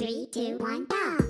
Three, two, one, go!